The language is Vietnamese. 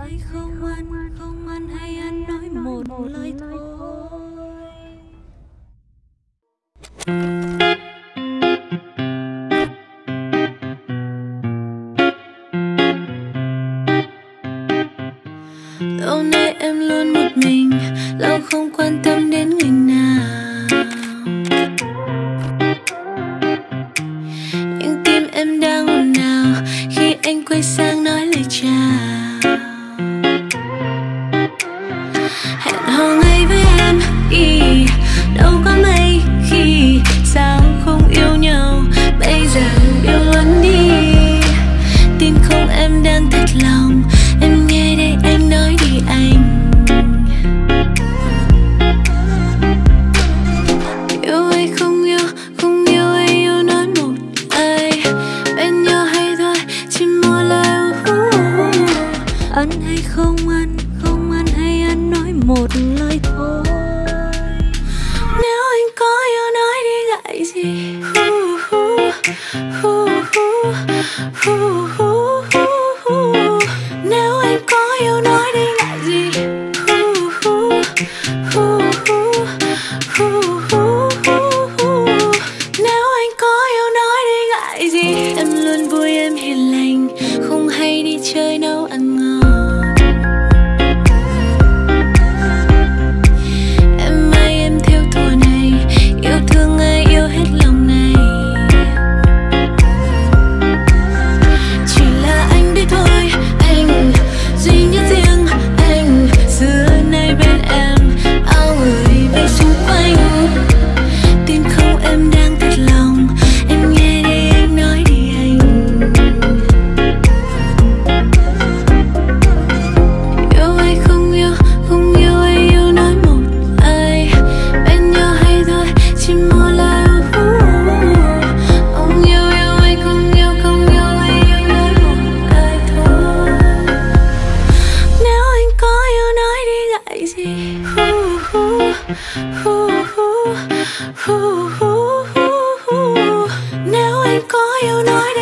Anh không ăn không ăn hay ăn nói một lời thôi. Lâu nay em luôn một mình, lâu không quan tâm đến người nào. Nhưng tim em đang ồn ào khi anh quay sang nói lời chào? Hẹn hò ngay với em ý đâu có mấy khi sao không yêu nhau. Bây giờ yêu luôn đi. Tin không em đang thật lòng. Em nghe đây anh nói đi anh. Yêu hay không yêu không yêu hay yêu nói một lời bên nhau hay thôi, chỉ một lời. Ăn hay không ăn không một lời thôi nếu anh có yêu nói đi ngại gì Hu, hu, hu, hu, hu, hu. nếu anh có yêu nói